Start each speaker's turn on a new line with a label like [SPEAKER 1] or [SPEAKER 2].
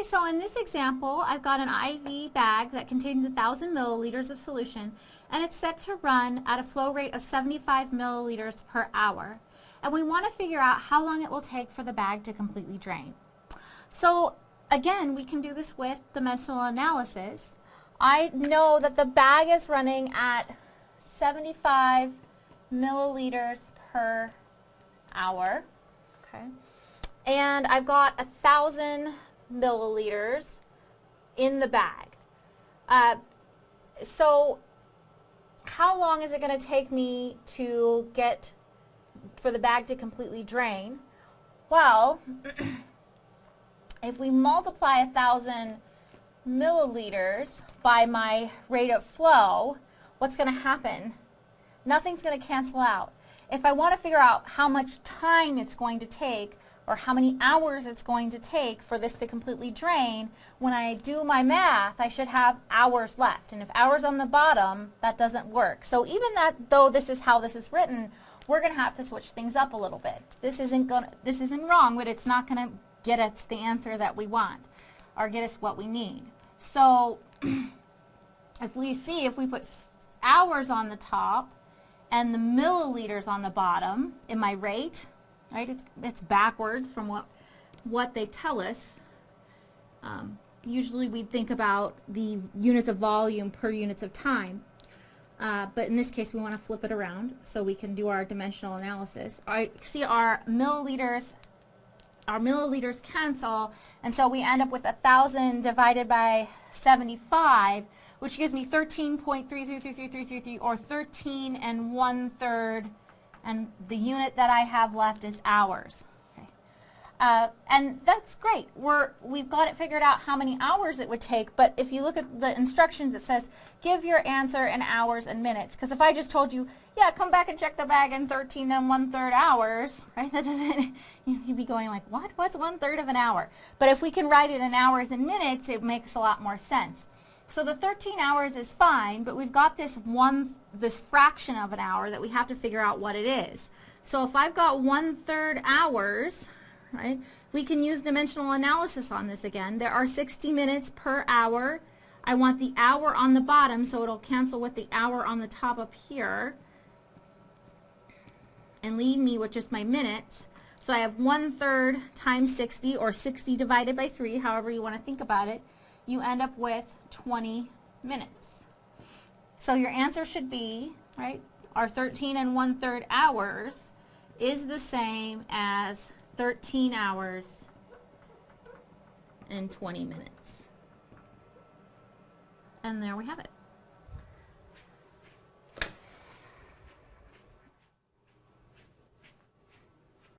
[SPEAKER 1] Okay, so in this example, I've got an IV bag that contains 1,000 milliliters of solution, and it's set to run at a flow rate of 75 milliliters per hour. And we want to figure out how long it will take for the bag to completely drain. So again, we can do this with dimensional analysis. I know that the bag is running at 75 milliliters per hour. Okay. And I've got a thousand milliliters in the bag. Uh, so how long is it going to take me to get for the bag to completely drain? Well, if we multiply a thousand milliliters by my rate of flow, what's going to happen? Nothing's going to cancel out. If I want to figure out how much time it's going to take or how many hours it's going to take for this to completely drain, when I do my math, I should have hours left. And if hours on the bottom, that doesn't work. So even that, though this is how this is written, we're going to have to switch things up a little bit. This isn't going this isn't wrong, but it's not going to get us the answer that we want or get us what we need. So if we see, if we put hours on the top and the milliliters on the bottom in my rate, right? It's, it's backwards from what, what they tell us. Um, usually we think about the units of volume per units of time. Uh, but in this case, we want to flip it around so we can do our dimensional analysis. I see our milliliters, our milliliters cancel, and so we end up with 1,000 divided by 75, which gives me 13.333333 or 13 and one-third and the unit that I have left is hours. Uh, and that's great. We're, we've got it figured out how many hours it would take, but if you look at the instructions, it says give your answer in hours and minutes. Because if I just told you, yeah, come back and check the bag in 13 and one-third hours, right, that doesn't, you'd be going like, what? What's one-third of an hour? But if we can write it in hours and minutes, it makes a lot more sense. So the 13 hours is fine, but we've got this one, this fraction of an hour that we have to figure out what it is. So if I've got one-third hours, right, we can use dimensional analysis on this again. There are 60 minutes per hour. I want the hour on the bottom, so it'll cancel with the hour on the top up here and leave me with just my minutes. So I have one-third times 60, or 60 divided by 3, however you want to think about it. You end up with 20 minutes. So your answer should be, right, our 13 and one-third hours is the same as 13 hours and 20 minutes. And there we have it.